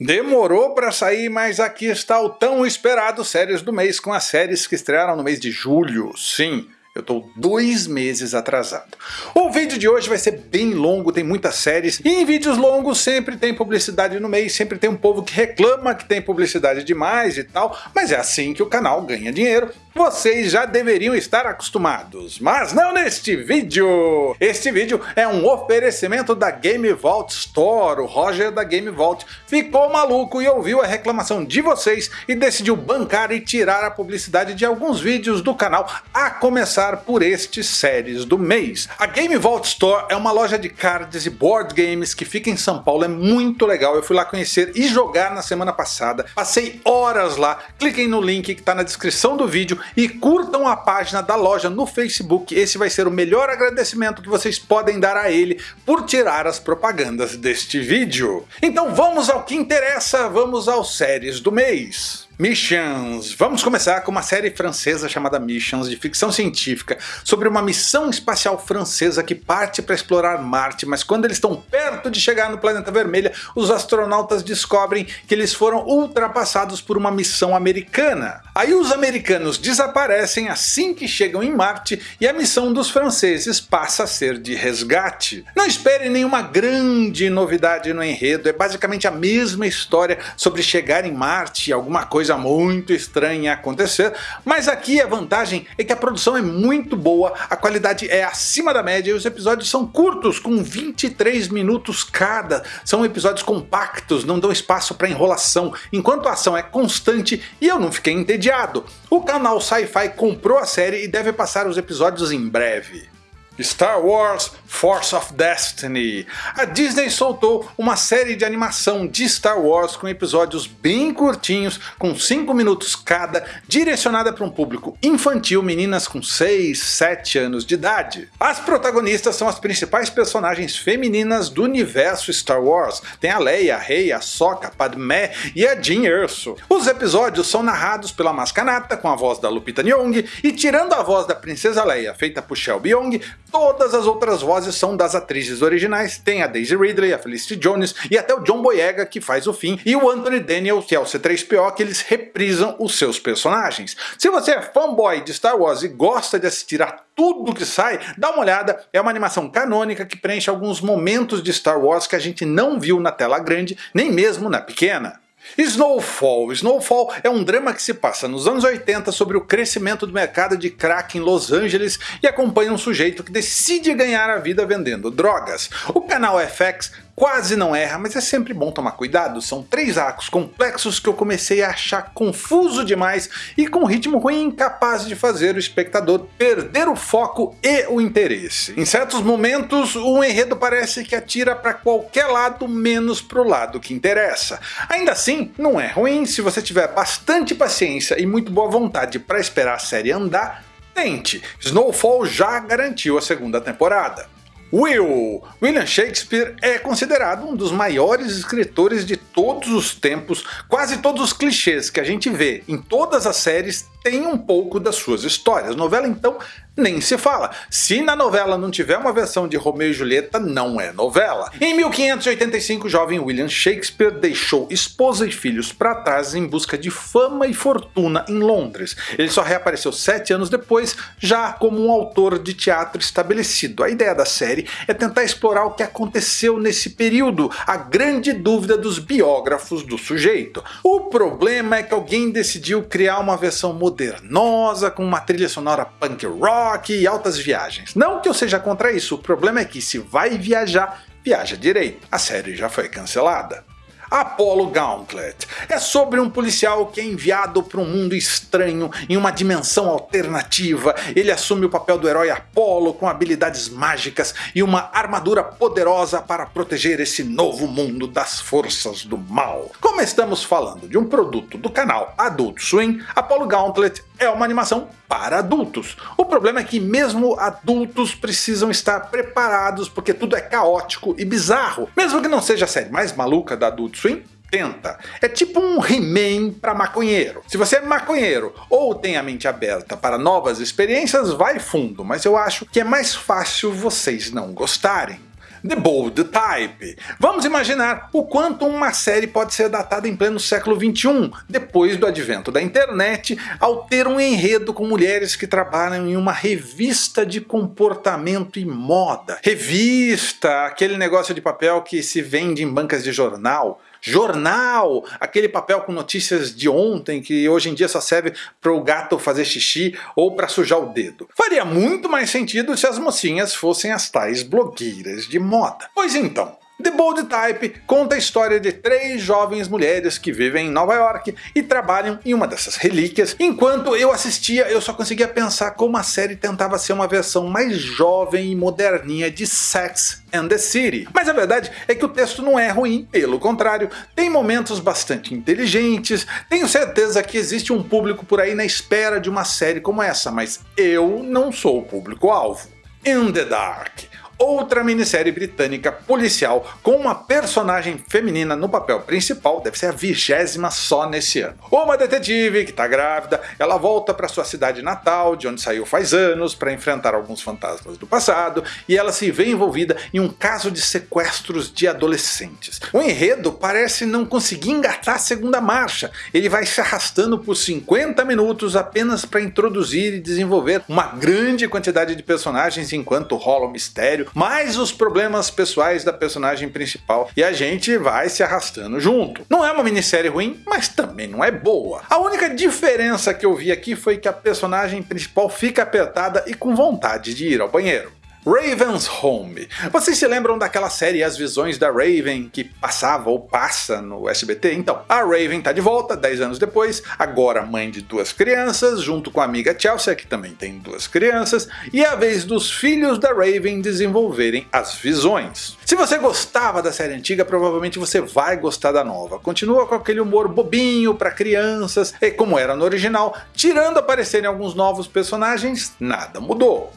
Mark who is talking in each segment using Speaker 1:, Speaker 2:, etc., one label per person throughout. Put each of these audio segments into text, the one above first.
Speaker 1: Demorou para sair, mas aqui está o tão esperado Séries do Mês com as séries que estrearam no mês de julho. Sim, eu estou dois meses atrasado. O vídeo de hoje vai ser bem longo, tem muitas séries, e em vídeos longos sempre tem publicidade no meio, sempre tem um povo que reclama que tem publicidade demais e tal, mas é assim que o canal ganha dinheiro. Vocês já deveriam estar acostumados, mas não neste vídeo! Este vídeo é um oferecimento da Game Vault Store. O Roger da Game Vault ficou maluco e ouviu a reclamação de vocês e decidiu bancar e tirar a publicidade de alguns vídeos do canal, a começar por estes séries do mês. A Game Vault Store é uma loja de cards e board games que fica em São Paulo, é muito legal, eu fui lá conhecer e jogar na semana passada, passei horas lá, cliquem no link que está na descrição do vídeo e curtam a página da loja no Facebook, esse vai ser o melhor agradecimento que vocês podem dar a ele por tirar as propagandas deste vídeo. Então vamos ao que interessa, vamos aos séries do mês. Missions. Vamos começar com uma série francesa chamada Missions, de ficção científica, sobre uma missão espacial francesa que parte para explorar Marte, mas quando eles estão perto de chegar no planeta Vermelho, os astronautas descobrem que eles foram ultrapassados por uma missão americana. Aí os americanos desaparecem assim que chegam em Marte e a missão dos franceses passa a ser de resgate. Não espere nenhuma grande novidade no enredo, é basicamente a mesma história sobre chegar em Marte e alguma coisa coisa muito estranha acontecer, mas aqui a vantagem é que a produção é muito boa, a qualidade é acima da média e os episódios são curtos, com 23 minutos cada. São episódios compactos, não dão espaço para enrolação, enquanto a ação é constante e eu não fiquei entediado. O canal Sci-Fi comprou a série e deve passar os episódios em breve. Star Wars Force of Destiny. A Disney soltou uma série de animação de Star Wars com episódios bem curtinhos, com 5 minutos cada, direcionada para um público infantil, meninas com 6, 7 anos de idade. As protagonistas são as principais personagens femininas do universo Star Wars. Tem a Leia, a Rey, a Sokka, a Padmé e a Jean Erso. Os episódios são narrados pela Maskanata com a voz da Lupita Nyong e tirando a voz da Princesa Leia feita por Shelby Young, Todas as outras vozes são das atrizes originais, tem a Daisy Ridley, a Felicity Jones e até o John Boyega que faz o fim, e o Anthony Daniels que é o C3PO que eles reprisam os seus personagens. Se você é fanboy de Star Wars e gosta de assistir a tudo que sai, dá uma olhada, é uma animação canônica que preenche alguns momentos de Star Wars que a gente não viu na tela grande, nem mesmo na pequena. Snowfall. Snowfall é um drama que se passa nos anos 80 sobre o crescimento do mercado de crack em Los Angeles e acompanha um sujeito que decide ganhar a vida vendendo drogas. O canal FX quase não erra, mas é sempre bom tomar cuidado, são três arcos complexos que eu comecei a achar confuso demais e com ritmo ruim incapaz de fazer o espectador perder o foco e o interesse. Em certos momentos o enredo parece que atira para qualquer lado menos para o lado que interessa. Ainda assim, não é ruim se você tiver bastante paciência e muito boa vontade para esperar a série andar, tente, Snowfall já garantiu a segunda temporada. Will! William Shakespeare é considerado um dos maiores escritores de todos os tempos, quase todos os clichês que a gente vê em todas as séries tem um pouco das suas histórias. Novela então nem se fala. Se na novela não tiver uma versão de Romeu e Julieta, não é novela. Em 1585, o jovem William Shakespeare deixou esposa e filhos para trás em busca de fama e fortuna em Londres. Ele só reapareceu sete anos depois, já como um autor de teatro estabelecido. A ideia da série é tentar explorar o que aconteceu nesse período, a grande dúvida dos biógrafos do sujeito. O problema é que alguém decidiu criar uma versão modernosa, com uma trilha sonora punk rock e altas viagens. Não que eu seja contra isso, o problema é que se vai viajar, viaja direito. A série já foi cancelada. Apollo Gauntlet. É sobre um policial que é enviado para um mundo estranho, em uma dimensão alternativa. Ele assume o papel do herói Apollo com habilidades mágicas e uma armadura poderosa para proteger esse novo mundo das forças do mal. Como estamos falando de um produto do canal Adult Swim, Apollo Gauntlet é uma animação para adultos. O problema é que mesmo adultos precisam estar preparados porque tudo é caótico e bizarro. Mesmo que não seja a série mais maluca da Adult Swim, tenta. É tipo um He-Man para maconheiro. Se você é maconheiro ou tem a mente aberta para novas experiências, vai fundo, mas eu acho que é mais fácil vocês não gostarem. The Bold Type. Vamos imaginar o quanto uma série pode ser datada em pleno século XXI, depois do advento da internet, ao ter um enredo com mulheres que trabalham em uma revista de comportamento e moda. Revista, aquele negócio de papel que se vende em bancas de jornal, jornal, aquele papel com notícias de ontem que hoje em dia só serve para o gato fazer xixi ou para sujar o dedo. Faria muito mais sentido se as mocinhas fossem as tais blogueiras de moda. Pois então, The Bold Type conta a história de três jovens mulheres que vivem em Nova York e trabalham em uma dessas relíquias. Enquanto eu assistia, eu só conseguia pensar como a série tentava ser uma versão mais jovem e moderninha de Sex and the City. Mas a verdade é que o texto não é ruim, pelo contrário, tem momentos bastante inteligentes, tenho certeza que existe um público por aí na espera de uma série como essa, mas eu não sou o público-alvo. In the Dark outra minissérie britânica policial com uma personagem feminina no papel principal, deve ser a vigésima só nesse ano. Uma detetive que está grávida, ela volta para sua cidade natal, de onde saiu faz anos, para enfrentar alguns fantasmas do passado, e ela se vê envolvida em um caso de sequestros de adolescentes. O enredo parece não conseguir engatar a segunda marcha, ele vai se arrastando por 50 minutos apenas para introduzir e desenvolver uma grande quantidade de personagens enquanto rola o mistério, mais os problemas pessoais da personagem principal e a gente vai se arrastando junto. Não é uma minissérie ruim, mas também não é boa. A única diferença que eu vi aqui foi que a personagem principal fica apertada e com vontade de ir ao banheiro. Raven's Home. Vocês se lembram daquela série As Visões da Raven que passava ou passa no SBT? Então, a Raven tá de volta 10 anos depois, agora mãe de duas crianças, junto com a amiga Chelsea, que também tem duas crianças, e é a vez dos filhos da Raven desenvolverem as visões. Se você gostava da série antiga, provavelmente você vai gostar da nova. Continua com aquele humor bobinho para crianças, e como era no original, tirando aparecerem alguns novos personagens, nada mudou.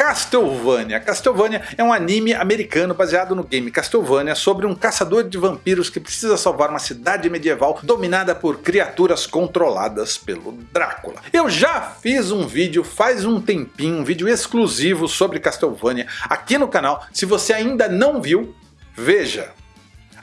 Speaker 1: Castlevania. Castlevania é um anime americano baseado no game Castlevania sobre um caçador de vampiros que precisa salvar uma cidade medieval dominada por criaturas controladas pelo Drácula. Eu já fiz um vídeo faz um tempinho, um vídeo exclusivo sobre Castlevania aqui no canal. Se você ainda não viu, veja.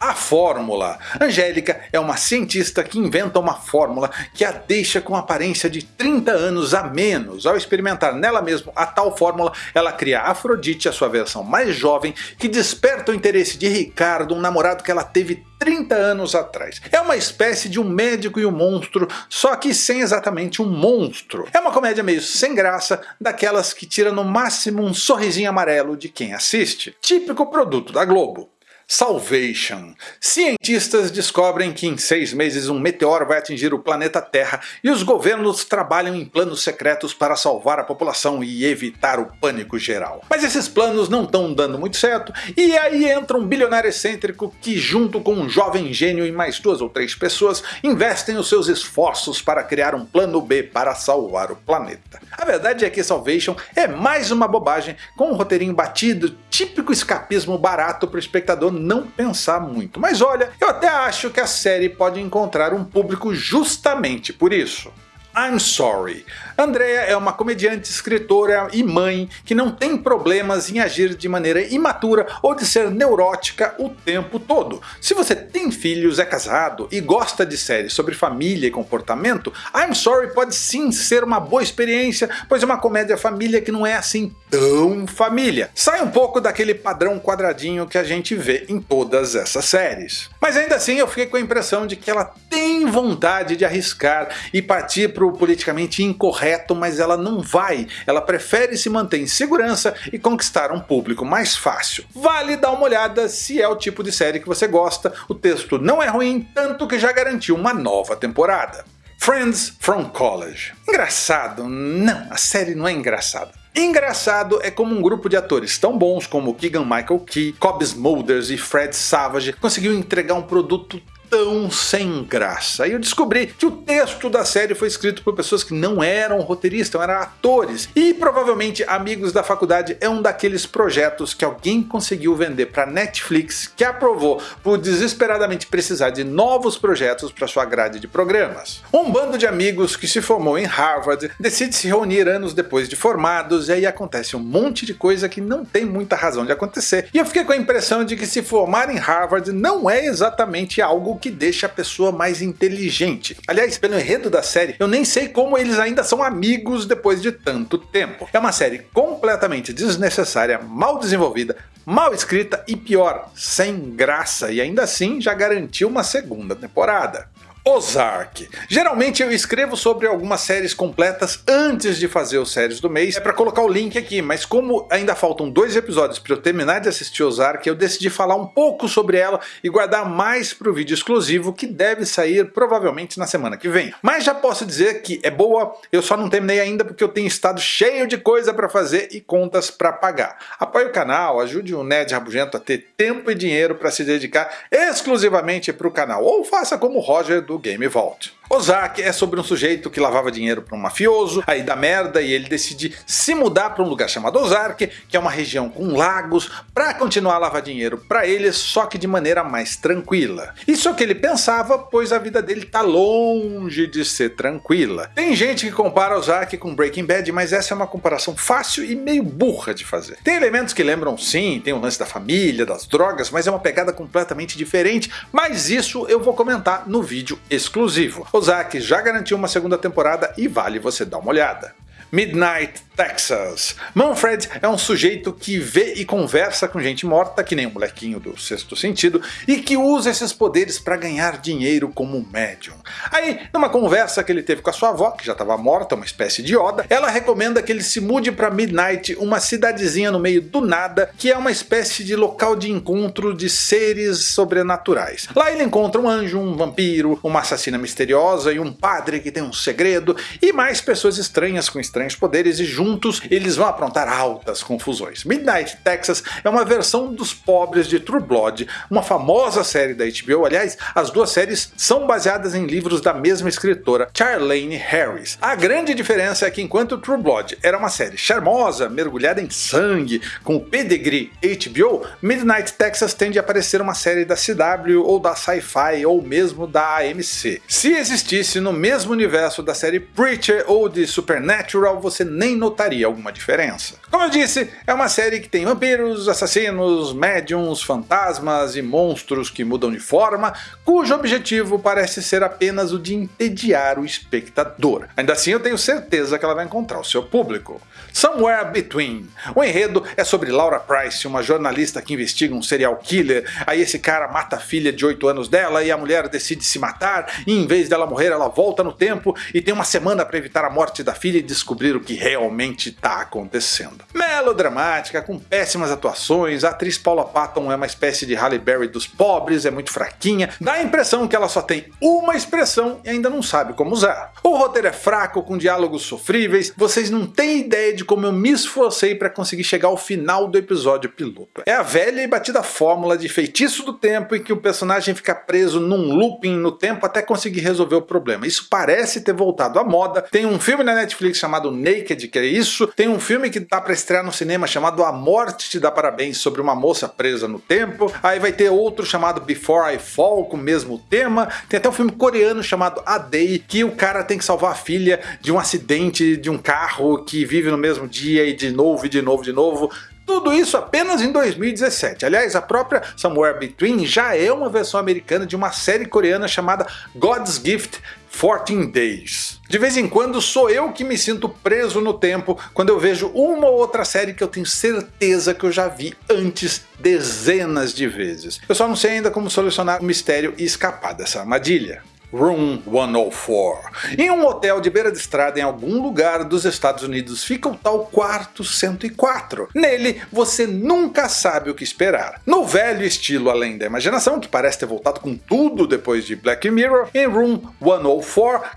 Speaker 1: A fórmula. Angélica é uma cientista que inventa uma fórmula que a deixa com aparência de 30 anos a menos. Ao experimentar nela mesma a tal fórmula, ela cria Afrodite, a sua versão mais jovem, que desperta o interesse de Ricardo, um namorado que ela teve 30 anos atrás. É uma espécie de um médico e um monstro, só que sem exatamente um monstro. É uma comédia meio sem graça, daquelas que tira no máximo um sorrisinho amarelo de quem assiste. Típico produto da Globo. Salvation. Cientistas descobrem que em seis meses um meteoro vai atingir o planeta Terra e os governos trabalham em planos secretos para salvar a população e evitar o pânico geral. Mas esses planos não estão dando muito certo e aí entra um bilionário excêntrico que junto com um jovem gênio e mais duas ou três pessoas investem os seus esforços para criar um plano B para salvar o planeta. A verdade é que Salvation é mais uma bobagem com um roteirinho batido, típico escapismo barato para o espectador não pensar muito. Mas olha, eu até acho que a série pode encontrar um público justamente por isso. I'm Sorry. Andrea é uma comediante, escritora e mãe que não tem problemas em agir de maneira imatura ou de ser neurótica o tempo todo. Se você tem filhos, é casado e gosta de séries sobre família e comportamento, I'm Sorry pode sim ser uma boa experiência, pois é uma comédia família que não é assim tão família. Sai um pouco daquele padrão quadradinho que a gente vê em todas essas séries. Mas ainda assim eu fiquei com a impressão de que ela tem vontade de arriscar e partir para o politicamente incorreto, mas ela não vai. Ela prefere se manter em segurança e conquistar um público mais fácil. Vale dar uma olhada se é o tipo de série que você gosta, o texto não é ruim, tanto que já garantiu uma nova temporada. Friends from College. Engraçado? Não, a série não é engraçada. Engraçado é como um grupo de atores tão bons como Keegan Michael Key, Cobb Smulders e Fred Savage conseguiu entregar um produto tão sem graça. E eu descobri que o texto da série foi escrito por pessoas que não eram roteiristas, eram atores. E provavelmente Amigos da Faculdade é um daqueles projetos que alguém conseguiu vender para Netflix, que aprovou por desesperadamente precisar de novos projetos para sua grade de programas. Um bando de amigos que se formou em Harvard decide se reunir anos depois de formados e aí acontece um monte de coisa que não tem muita razão de acontecer. E eu fiquei com a impressão de que se formar em Harvard não é exatamente algo que deixa a pessoa mais inteligente. Aliás, pelo enredo da série, eu nem sei como eles ainda são amigos depois de tanto tempo. É uma série completamente desnecessária, mal desenvolvida, mal escrita e pior, sem graça, e ainda assim já garantiu uma segunda temporada. Ozark. Geralmente eu escrevo sobre algumas séries completas antes de fazer os séries do mês, é para colocar o link aqui, mas como ainda faltam dois episódios para eu terminar de assistir Ozark, eu decidi falar um pouco sobre ela e guardar mais para o vídeo exclusivo que deve sair provavelmente na semana que vem. Mas já posso dizer que é boa, eu só não terminei ainda porque eu tenho estado cheio de coisa para fazer e contas para pagar. Apoie o canal, ajude o Ned Rabugento a ter tempo e dinheiro para se dedicar exclusivamente para o canal, ou faça como o Roger do Game Vault. Ozark é sobre um sujeito que lavava dinheiro para um mafioso, aí dá merda e ele decide se mudar para um lugar chamado Ozark, que é uma região com lagos, para continuar a lavar dinheiro para ele, só que de maneira mais tranquila. Isso é o que ele pensava, pois a vida dele está longe de ser tranquila. Tem gente que compara Ozark com Breaking Bad, mas essa é uma comparação fácil e meio burra de fazer. Tem elementos que lembram sim, tem o lance da família, das drogas, mas é uma pegada completamente diferente, mas isso eu vou comentar no vídeo exclusivo. Ozark já garantiu uma segunda temporada e vale você dar uma olhada. Midnight Texas. Manfred é um sujeito que vê e conversa com gente morta, que nem o molequinho do sexto sentido, e que usa esses poderes para ganhar dinheiro como médium. Aí, numa conversa que ele teve com a sua avó, que já estava morta, uma espécie de Yoda, ela recomenda que ele se mude para Midnight, uma cidadezinha no meio do nada, que é uma espécie de local de encontro de seres sobrenaturais. Lá ele encontra um anjo, um vampiro, uma assassina misteriosa e um padre que tem um segredo, e mais pessoas estranhas com estranhos poderes e juntos eles vão aprontar altas confusões. Midnight Texas é uma versão dos pobres de True Blood, uma famosa série da HBO, aliás, as duas séries são baseadas em livros da mesma escritora, Charlene Harris. A grande diferença é que enquanto True Blood era uma série charmosa, mergulhada em sangue, com o pedigree HBO, Midnight Texas tende a parecer uma série da CW ou da Sci-Fi ou mesmo da AMC. Se existisse no mesmo universo da série Preacher ou de Supernatural, você nem notaria alguma diferença. Como eu disse, é uma série que tem vampiros, assassinos, médiums, fantasmas e monstros que mudam de forma, cujo objetivo parece ser apenas o de entediar o espectador. Ainda assim eu tenho certeza que ela vai encontrar o seu público. Somewhere Between. O enredo é sobre Laura Price, uma jornalista que investiga um serial killer, aí esse cara mata a filha de 8 anos dela e a mulher decide se matar, e em vez dela morrer ela volta no tempo e tem uma semana para evitar a morte da filha e descobrir o que realmente realmente está acontecendo. Melodramática, com péssimas atuações, a atriz Paula Patton é uma espécie de Halle Berry dos pobres, é muito fraquinha, dá a impressão que ela só tem uma expressão e ainda não sabe como usar. O roteiro é fraco, com diálogos sofríveis, vocês não têm ideia de como eu me esforcei para conseguir chegar ao final do episódio piloto. É a velha e batida fórmula de feitiço do tempo em que o personagem fica preso num looping no tempo até conseguir resolver o problema. Isso parece ter voltado à moda, tem um filme na Netflix chamado Naked, que é isso. Tem um filme que tá para estrear no cinema chamado A Morte Te Dá Parabéns, sobre uma moça presa no tempo. Aí vai ter outro chamado Before I Fall, com o mesmo tema. Tem até um filme coreano chamado A Day, que o cara tem que salvar a filha de um acidente de um carro que vive no mesmo dia e de novo, e de novo, de novo. Tudo isso apenas em 2017. Aliás, a própria Somewhere Between já é uma versão americana de uma série coreana chamada God's Gift 14 Days. De vez em quando sou eu que me sinto preso no tempo quando eu vejo uma ou outra série que eu tenho certeza que eu já vi antes dezenas de vezes. Eu só não sei ainda como solucionar o mistério e escapar dessa armadilha. Room 104. Em um hotel de beira de estrada em algum lugar dos Estados Unidos fica o tal quarto 104. Nele você nunca sabe o que esperar. No velho estilo Além da Imaginação, que parece ter voltado com tudo depois de Black Mirror, em Room 104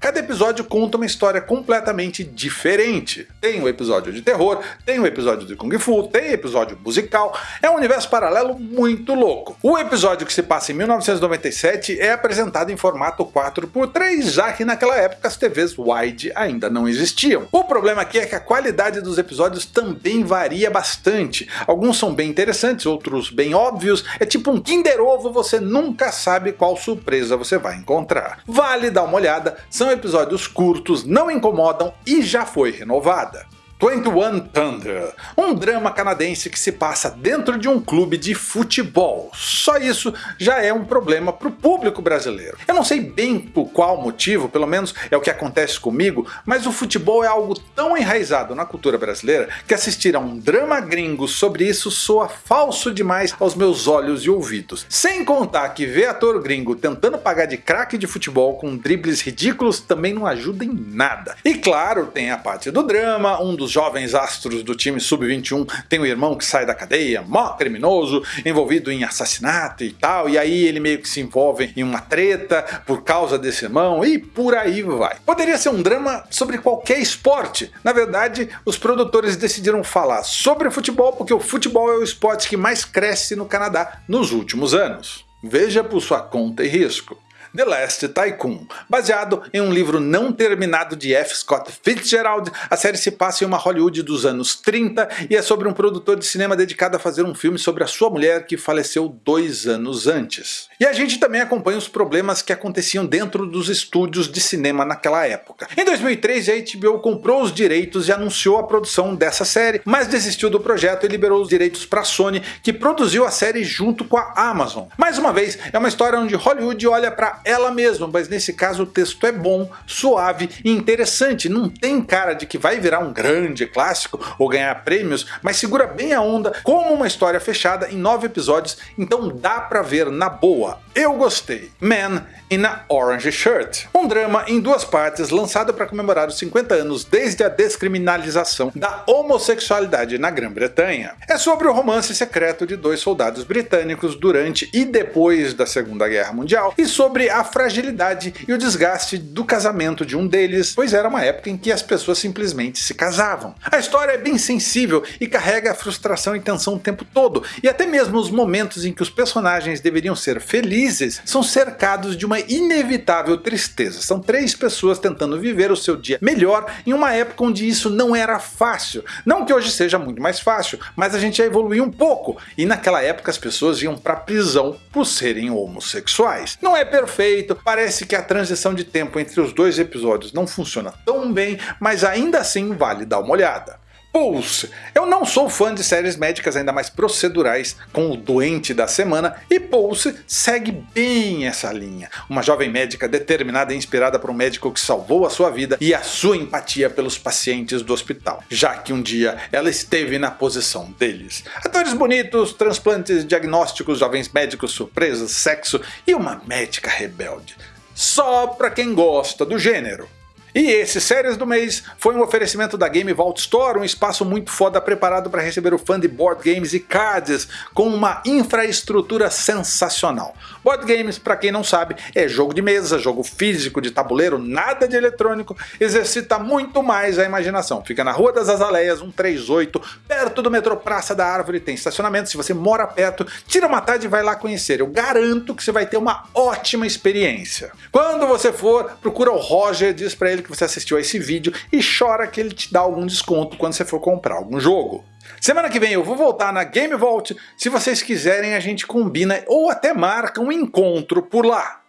Speaker 1: cada episódio conta uma história completamente diferente. Tem o um episódio de terror, tem o um episódio de Kung Fu, tem episódio musical, é um universo paralelo muito louco. O episódio que se passa em 1997 é apresentado em formato 4x3, já que naquela época as TVs wide ainda não existiam. O problema aqui é que a qualidade dos episódios também varia bastante. Alguns são bem interessantes, outros bem óbvios, é tipo um Kinder Ovo, você nunca sabe qual surpresa você vai encontrar. Vale dar uma olhada, são episódios curtos, não incomodam e já foi renovada. 21 Thunder, um drama canadense que se passa dentro de um clube de futebol. Só isso já é um problema para o público brasileiro. Eu não sei bem por qual motivo, pelo menos é o que acontece comigo, mas o futebol é algo tão enraizado na cultura brasileira que assistir a um drama gringo sobre isso soa falso demais aos meus olhos e ouvidos. Sem contar que ver ator gringo tentando pagar de craque de futebol com dribles ridículos também não ajuda em nada. E claro, tem a parte do drama, um dos dos jovens astros do time sub-21 tem um irmão que sai da cadeia, mó criminoso, envolvido em assassinato e tal, e aí ele meio que se envolve em uma treta por causa desse irmão e por aí vai. Poderia ser um drama sobre qualquer esporte. Na verdade, os produtores decidiram falar sobre futebol porque o futebol é o esporte que mais cresce no Canadá nos últimos anos. Veja por sua conta e risco. The Last Tycoon. Baseado em um livro não terminado de F. Scott Fitzgerald, a série se passa em uma Hollywood dos anos 30 e é sobre um produtor de cinema dedicado a fazer um filme sobre a sua mulher que faleceu dois anos antes. E a gente também acompanha os problemas que aconteciam dentro dos estúdios de cinema naquela época. Em 2003 a HBO comprou os direitos e anunciou a produção dessa série, mas desistiu do projeto e liberou os direitos para a Sony, que produziu a série junto com a Amazon. Mais uma vez, é uma história onde Hollywood olha para ela mesma, mas nesse caso o texto é bom, suave e interessante, não tem cara de que vai virar um grande clássico ou ganhar prêmios, mas segura bem a onda como uma história fechada em nove episódios, então dá pra ver na boa. Eu gostei. Man in a Orange Shirt, um drama em duas partes lançado para comemorar os 50 anos desde a descriminalização da homossexualidade na Grã-Bretanha. É sobre o romance secreto de dois soldados britânicos durante e depois da Segunda Guerra Mundial e sobre a fragilidade e o desgaste do casamento de um deles, pois era uma época em que as pessoas simplesmente se casavam. A história é bem sensível e carrega a frustração e tensão o tempo todo, e até mesmo os momentos em que os personagens deveriam ser felizes são cercados de uma inevitável tristeza. São três pessoas tentando viver o seu dia melhor em uma época onde isso não era fácil. Não que hoje seja muito mais fácil, mas a gente já evoluiu um pouco, e naquela época as pessoas iam para prisão por serem homossexuais. Não é perfeito, parece que a transição de tempo entre os dois episódios não funciona tão bem, mas ainda assim vale dar uma olhada. Pulse. Eu não sou fã de séries médicas ainda mais procedurais com o doente da semana e Pulse segue bem essa linha. Uma jovem médica determinada e inspirada por um médico que salvou a sua vida e a sua empatia pelos pacientes do hospital, já que um dia ela esteve na posição deles. Atores bonitos, transplantes, diagnósticos, jovens médicos, surpresas, sexo e uma médica rebelde. Só para quem gosta do gênero. E esse Séries do Mês foi um oferecimento da Game Vault Store, um espaço muito foda preparado para receber o fã de board games e cards com uma infraestrutura sensacional. Board games, para quem não sabe, é jogo de mesa, jogo físico, de tabuleiro, nada de eletrônico, exercita muito mais a imaginação. Fica na Rua das Azaleias 138, perto do metrô Praça da Árvore, tem estacionamento, se você mora perto, tira uma tarde e vai lá conhecer. Eu garanto que você vai ter uma ótima experiência. Quando você for, procura o Roger, diz para ele que você assistiu a esse vídeo e chora que ele te dá algum desconto quando você for comprar algum jogo. Semana que vem eu vou voltar na Game Vault, se vocês quiserem a gente combina ou até marca um encontro por lá.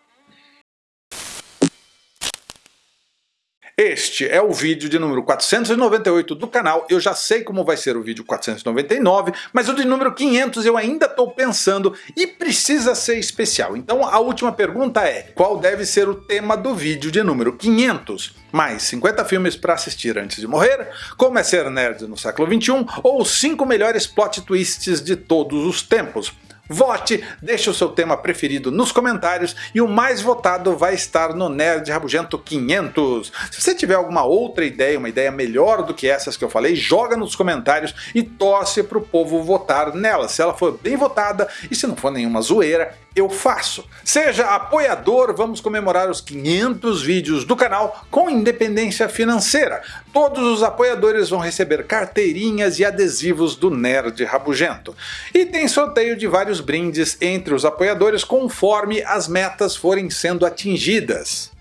Speaker 1: Este é o vídeo de número 498 do canal, eu já sei como vai ser o vídeo 499, mas o de número 500 eu ainda estou pensando e precisa ser especial. Então a última pergunta é, qual deve ser o tema do vídeo de número 500? Mais 50 filmes para assistir antes de morrer, como é ser nerd no século 21 ou os 5 melhores plot twists de todos os tempos. Vote, deixe o seu tema preferido nos comentários e o mais votado vai estar no Nerd Rabugento 500. Se você tiver alguma outra ideia, uma ideia melhor do que essas que eu falei, joga nos comentários e torce para o povo votar nela. Se ela for bem votada e se não for nenhuma zoeira, eu faço. Seja apoiador, vamos comemorar os 500 vídeos do canal com independência financeira. Todos os apoiadores vão receber carteirinhas e adesivos do Nerd Rabugento. E tem sorteio de vários brindes entre os apoiadores conforme as metas forem sendo atingidas.